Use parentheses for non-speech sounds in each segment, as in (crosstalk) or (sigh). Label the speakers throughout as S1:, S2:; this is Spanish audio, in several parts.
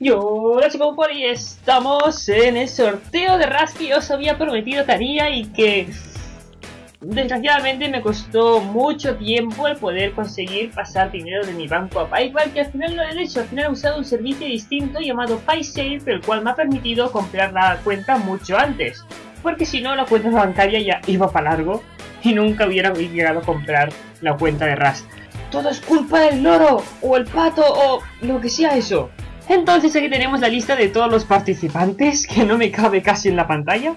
S1: Yo, hola chicos, por ahí estamos en el sorteo de Ras que os había prometido que y que desgraciadamente me costó mucho tiempo el poder conseguir pasar dinero de mi banco a PayPal que al final lo he hecho, al final he usado un servicio distinto llamado PaySafe el cual me ha permitido comprar la cuenta mucho antes porque si no la cuenta bancaria ya iba para largo y nunca hubiera llegado a comprar la cuenta de Ras. Todo es culpa del loro o el pato o lo que sea eso. Entonces aquí tenemos la lista de todos los participantes, que no me cabe casi en la pantalla.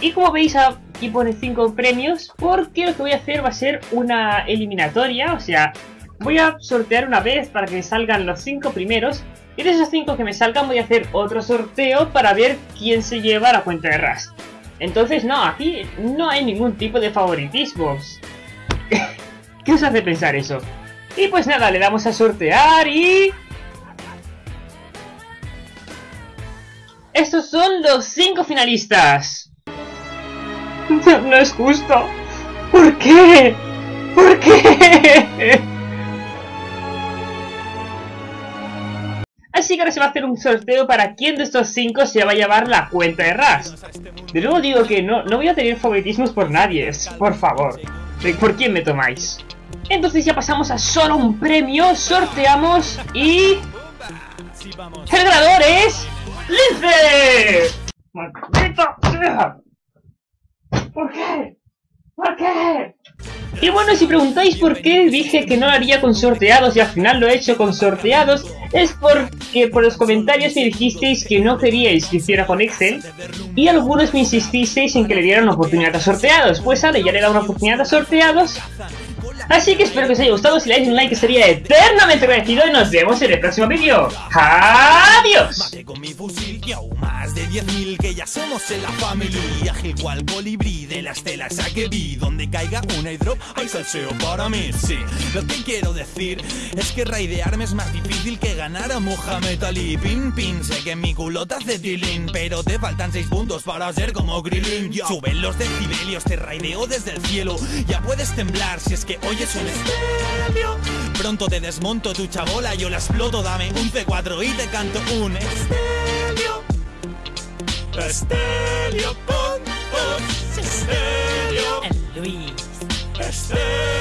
S1: Y como veis aquí pone 5 premios, porque lo que voy a hacer va a ser una eliminatoria, o sea, voy a sortear una vez para que salgan los 5 primeros. Y de esos 5 que me salgan voy a hacer otro sorteo para ver quién se lleva la cuenta de Rust. Entonces no, aquí no hay ningún tipo de favoritismo. (laughs) ¿Qué os hace pensar eso? Y pues nada, le damos a sortear y... Estos son los cinco finalistas. (laughs) No, es justo. ¿Por qué? ¿Por qué? (laughs) Así que ahora se va a hacer un sorteo para quién de estos cinco se va a llevar la cuenta de Ras. De nuevo digo que no, no voy a tener favoritismos por nadie, por favor. ¿Por quién me tomáis? Entonces ya pasamos a solo un premio, sorteamos y... El ganador es... ¡Lince! ¡Maldita sea! ¿Por qué? ¿Por qué? Y bueno, si preguntáis por qué dije que no lo haría con sorteados y al final lo he hecho con sorteados, es porque por los comentarios me dijisteis que no queríais que hiciera con Excel y algunos me insististeis en que le diera una oportunidad a sorteados. Pues ahora ya le he dado una oportunidad a sorteados Así que espero que os haya gustado, si le dais un like estaría eternamente agradecido. Y nos vemos en el próximo vídeo. ¡Adiós! con mi fusil que aún más de 10.000 que ya somos en la familia. Ágil cual colibrí de las telas a que vi Donde caiga una hidro hay salseo para mí, sí. Lo que quiero decir es que raidearme es más difícil que ganar a Muhammad Ali. Pin pin, sé que mi culo te hace tilín Pero te faltan 6 puntos para ser como Grillin Suben los decibelios, te raideo desde el cielo. Ya puedes temblar si es que oyes un estéreo Pronto te desmonto tu chabola, yo la exploto Dame un C4 y te canto un estéreo Estéreo, pon, pon, El Luis. Estéreo, pon